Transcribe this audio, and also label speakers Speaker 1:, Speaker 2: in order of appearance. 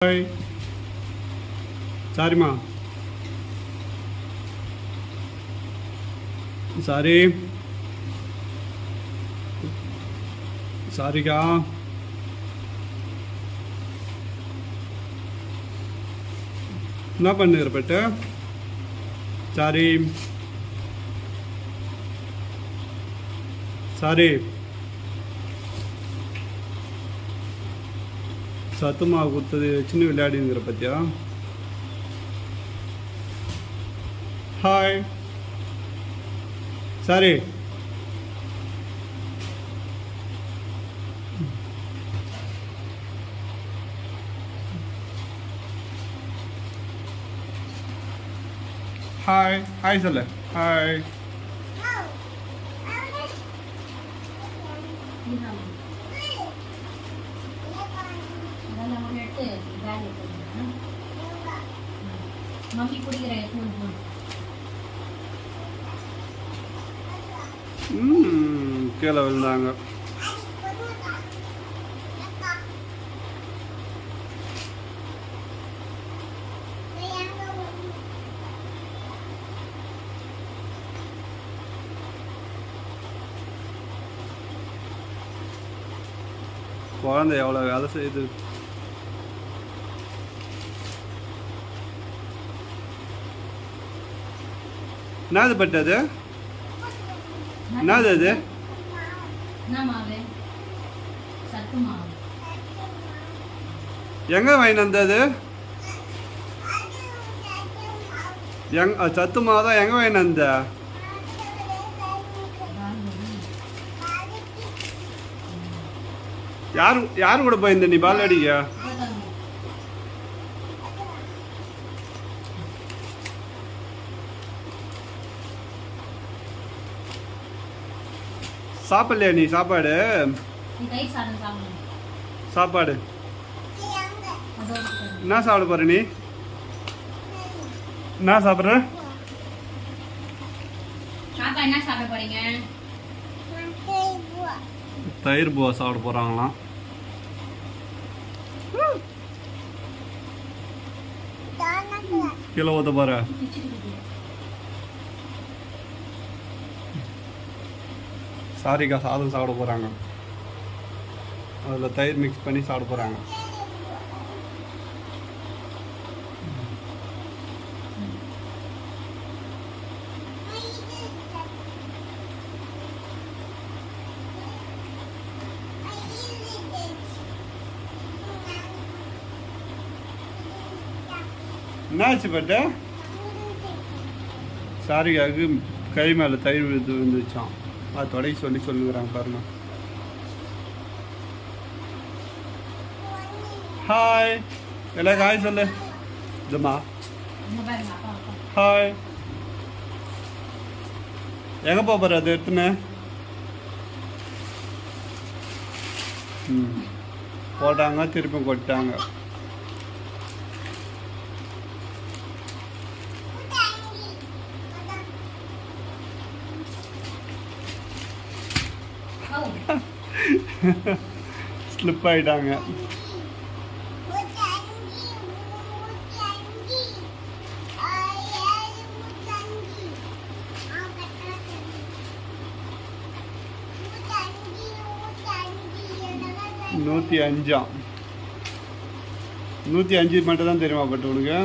Speaker 1: Hi சாரிம்மா sorry சாரிக்கா என்ன பண்ணுகிற பெட்டு சாரி சாரி சத்துமா கொடுத்தது சின்ன விளையாடிங்கிற பத்தியா? ஹாய் சாரி ஹாய் ஹாய் சொல்லு. ஹாய்
Speaker 2: மம்மி குடிக்கிற எடுத்துன்னு
Speaker 1: ம் கீழே விழுந்தாங்க. குழந்தை எவ்வளோ வேலை செய்யுது? என்னது என்னது அது?
Speaker 2: என்ன மாவு? சத்து மாவு.
Speaker 1: எங்க வாங்கி வந்தது? எங் சத்து மாவு தான் எங்க வாங்கி வந்த? யார் யார் கூட போயிருந்த நீ பால் அடிக்க சாப்பிடலையா நீ? சாப்பாடு? சாப்பாடு. என்ன சாப்பிட போற நீ? என்ன சாப்பிட்ற?
Speaker 2: பாப்பா என்ன சாப்பிட போறீங்க?
Speaker 1: தயிர் பூவா சாப்பிட போறாங்களாம். கீழே ஊத்த போற. சாரிக்கா சாதம் சாப்பிட போகிறாங்க அதில் தயிர் மிக்ஸ் பண்ணி சாப்பிட போகிறாங்க என்னாச்சு பட்ட சாரிக்காவுக்கு கை மேலே தயிர் விழுந்து விழுந்துச்சான் அது தொடை சொல்லி சொல்லுகிறாங்க பாருங்க. ஹாய் எல்லாம் ஹாய் சொல்லு. இதுமா ஹாய் எங்கே போக போகிற அது எடுத்துன்னு? ம். போட்டாங்க திருப்பி கொட்டாங்க ஸ்லிப் ஆயிட்டாங்க. நூற்றி அஞ்சாம் நூற்றி அஞ்சு மட்டும் தான் தெரியுமா பட்டு உனக்கு